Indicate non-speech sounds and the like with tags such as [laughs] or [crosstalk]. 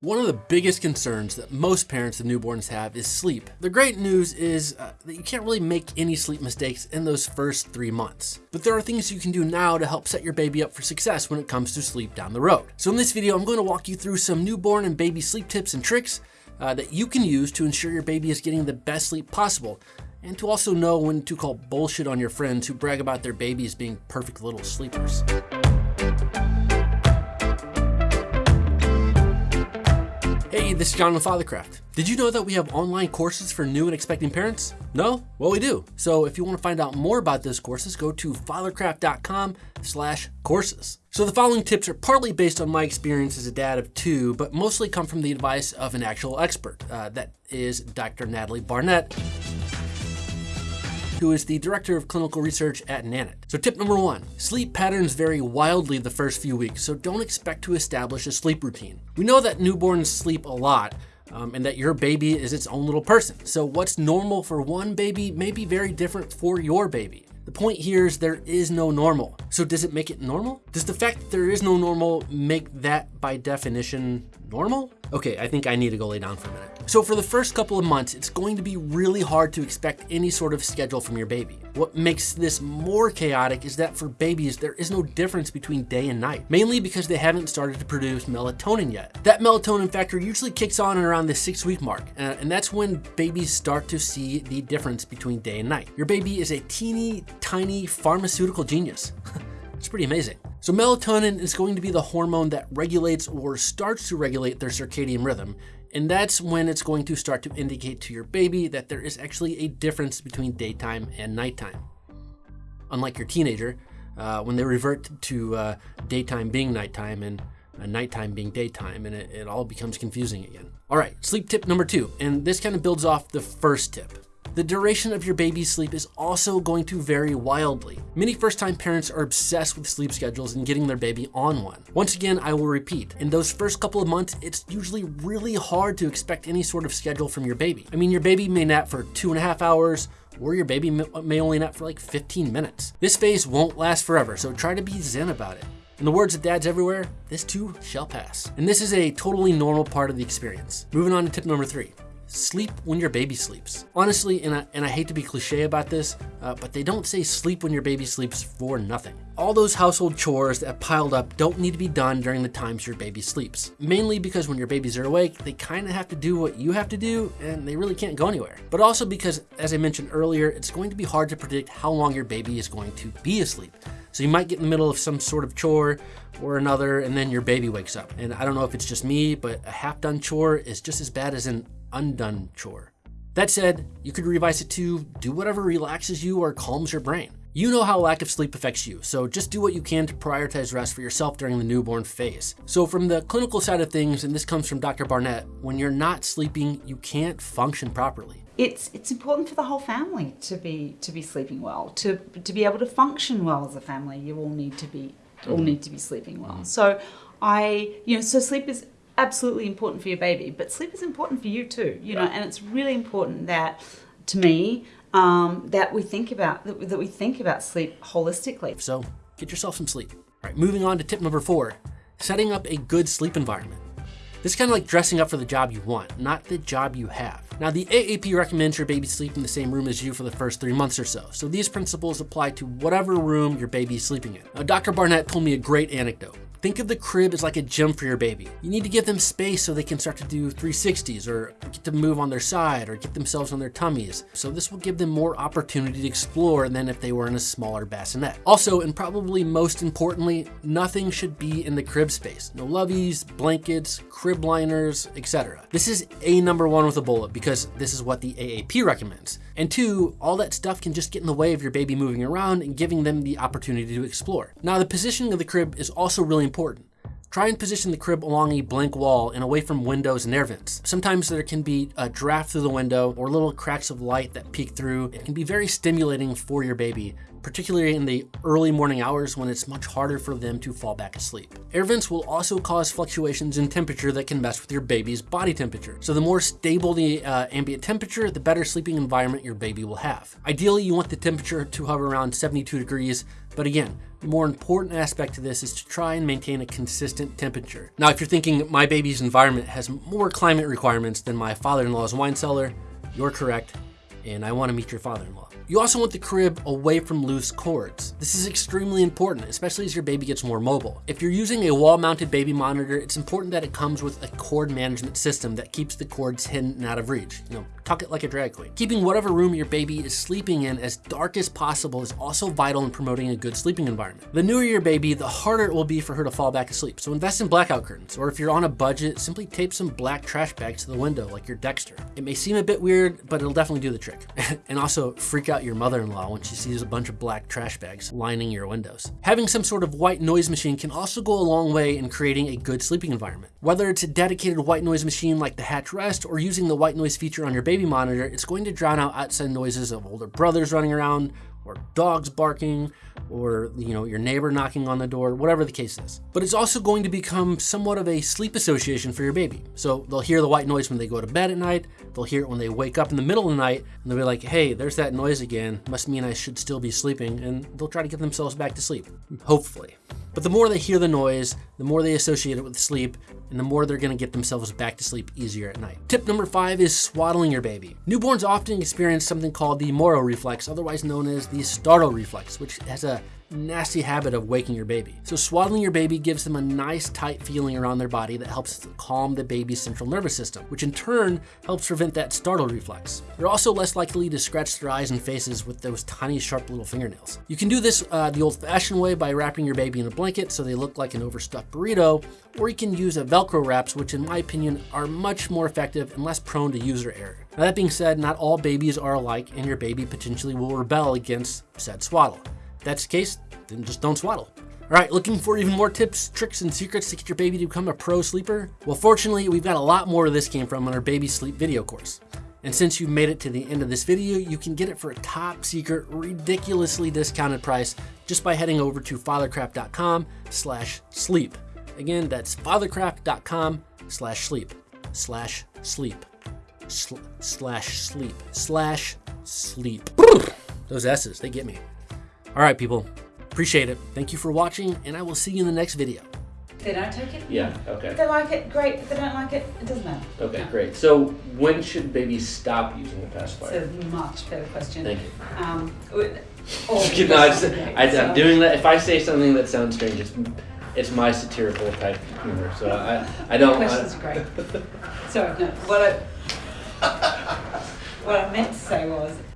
One of the biggest concerns that most parents of newborns have is sleep. The great news is uh, that you can't really make any sleep mistakes in those first three months. But there are things you can do now to help set your baby up for success when it comes to sleep down the road. So in this video, I'm going to walk you through some newborn and baby sleep tips and tricks uh, that you can use to ensure your baby is getting the best sleep possible and to also know when to call bullshit on your friends who brag about their babies being perfect little sleepers. Hey, this is John with Fathercraft. Did you know that we have online courses for new and expecting parents? No? Well, we do. So if you want to find out more about those courses, go to fathercraft.com slash courses. So the following tips are partly based on my experience as a dad of two, but mostly come from the advice of an actual expert. Uh, that is Dr. Natalie Barnett, who is the director of clinical research at Nanit. So tip number one, sleep patterns vary wildly the first few weeks, so don't expect to establish a sleep routine. We know that newborns sleep a lot, um, and that your baby is its own little person. So what's normal for one baby may be very different for your baby. The point here is there is no normal. So does it make it normal? Does the fact that there is no normal make that by definition normal? Okay, I think I need to go lay down for a minute. So for the first couple of months, it's going to be really hard to expect any sort of schedule from your baby. What makes this more chaotic is that for babies, there is no difference between day and night, mainly because they haven't started to produce melatonin yet. That melatonin factor usually kicks on around the six week mark, uh, and that's when babies start to see the difference between day and night. Your baby is a teeny tiny pharmaceutical genius. [laughs] it's pretty amazing. So melatonin is going to be the hormone that regulates or starts to regulate their circadian rhythm. And that's when it's going to start to indicate to your baby that there is actually a difference between daytime and nighttime. Unlike your teenager, uh, when they revert to uh, daytime being nighttime and uh, nighttime being daytime, and it, it all becomes confusing again. All right, sleep tip number two, and this kind of builds off the first tip. The duration of your baby's sleep is also going to vary wildly. Many first-time parents are obsessed with sleep schedules and getting their baby on one. Once again, I will repeat, in those first couple of months, it's usually really hard to expect any sort of schedule from your baby. I mean, your baby may nap for two and a half hours, or your baby may only nap for like 15 minutes. This phase won't last forever, so try to be zen about it. In the words of dads everywhere, this too shall pass. And this is a totally normal part of the experience. Moving on to tip number three sleep when your baby sleeps. Honestly, and I, and I hate to be cliche about this, uh, but they don't say sleep when your baby sleeps for nothing. All those household chores that piled up don't need to be done during the times your baby sleeps. Mainly because when your babies are awake, they kind of have to do what you have to do and they really can't go anywhere. But also because, as I mentioned earlier, it's going to be hard to predict how long your baby is going to be asleep. So you might get in the middle of some sort of chore or another and then your baby wakes up. And I don't know if it's just me, but a half done chore is just as bad as an undone chore. That said, you could revise it to do whatever relaxes you or calms your brain. You know how lack of sleep affects you, so just do what you can to prioritize rest for yourself during the newborn phase. So from the clinical side of things, and this comes from Dr. Barnett, when you're not sleeping, you can't function properly. It's, it's important for the whole family to be to be sleeping well, to, to be able to function well as a family. You all need to be all mm-hmm. need to be sleeping well. So I, you know, so sleep is absolutely important for your baby, but sleep is important for you too, you know, and it's really important that, to me, um, that we think about that, that we think about sleep holistically. So get yourself some sleep. All right, moving on to tip number four, setting up a good sleep environment. This is kind of like dressing up for the job you want, not the job you have. Now, the AAP recommends your baby sleep in the same room as you for the first three months or so, so these principles apply to whatever room your baby is sleeping in. Now, Dr. Barnett told me a great anecdote. Think of the crib as like a gym for your baby. You need to give them space so they can start to do 360s or get to move on their side or get themselves on their tummies. So this will give them more opportunity to explore than if they were in a smaller bassinet. Also, and probably most importantly, nothing should be in the crib space. No loveys, blankets, crib liners, etc. This is a number one with a bullet because this is what the AAP recommends. And two, all that stuff can just get in the way of your baby moving around and giving them the opportunity to explore. Now, the positioning of the crib is also really important. Try and position the crib along a blank wall and away from windows and air vents. Sometimes there can be a draft through the window or little cracks of light that peek through. It can be very stimulating for your baby, particularly in the early morning hours when it's much harder for them to fall back asleep. Air vents will also cause fluctuations in temperature that can mess with your baby's body temperature. So the more stable the uh, ambient temperature, the better sleeping environment your baby will have. Ideally, you want the temperature to hover around 72 degrees But again, the more important aspect to this is to try and maintain a consistent temperature. Now, if you're thinking my baby's environment has more climate requirements than my father-in-law's wine cellar, you're correct, and I want to meet your father-in-law. You also want the crib away from loose cords. This is extremely important, especially as your baby gets more mobile. If you're using a wall-mounted baby monitor, it's important that it comes with a cord management system that keeps the cords hidden and out of reach. You know, tuck it like a drag queen. Keeping whatever room your baby is sleeping in as dark as possible is also vital in promoting a good sleeping environment. The newer your baby, the harder it will be for her to fall back asleep. So invest in blackout curtains, or if you're on a budget, simply tape some black trash bags to the window like your Dexter. It may seem a bit weird, but it'll definitely do the trick. [laughs] and also freak out your mother-in-law when she sees a bunch of black trash bags lining your windows. Having some sort of white noise machine can also go a long way in creating a good sleeping environment. Whether it's a dedicated white noise machine like the Hatch Rest or using the white noise feature on your baby monitor, it's going to drown out outside noises of older brothers running around, or dogs barking, or you know your neighbor knocking on the door, whatever the case is. But it's also going to become somewhat of a sleep association for your baby. So they'll hear the white noise when they go to bed at night, they'll hear it when they wake up in the middle of the night, and they'll be like, hey, there's that noise again, must mean I should still be sleeping, and they'll try to get themselves back to sleep, hopefully. But the more they hear the noise, the more they associate it with sleep, and the more they're gonna get themselves back to sleep easier at night. Tip number five is swaddling your baby. Newborns often experience something called the Moro reflex, otherwise known as the startle reflex, which has a nasty habit of waking your baby. So swaddling your baby gives them a nice tight feeling around their body that helps calm the baby's central nervous system, which in turn helps prevent that startle reflex. They're also less likely to scratch their eyes and faces with those tiny sharp little fingernails. You can do this uh, the old fashioned way by wrapping your baby in a blanket so they look like an overstuffed burrito, or you can use a Velcro wraps, which in my opinion are much more effective and less prone to user error. Now that being said, not all babies are alike and your baby potentially will rebel against said swaddle. If that's the case, then just don't swaddle. All right, looking for even more tips, tricks, and secrets to get your baby to become a pro sleeper? Well, fortunately, we've got a lot more where this came from on our baby sleep video course. And since you've made it to the end of this video, you can get it for a top secret, ridiculously discounted price just by heading over to fathercraft.com slash sleep. Again, that's fathercraft.com slash sleep, slash sleep, sl slash sleep, slash sleep. Those S's, they get me. All right, people, appreciate it. Thank you for watching, and I will see you in the next video. They don't take it, Yeah, okay. if they like it, great. If they don't like it, it doesn't matter. Okay, great. So when should babies stop using the pacifier? It's a much better question. Thank you. Um, [laughs] with- all Just the kidding, no, I just, I. I'm doing that. If I say something that sounds strange, it's, it's my satirical type humor. So I, I [laughs] don't. Questions are great. [laughs] Sorry, no. What I, what I meant to say was,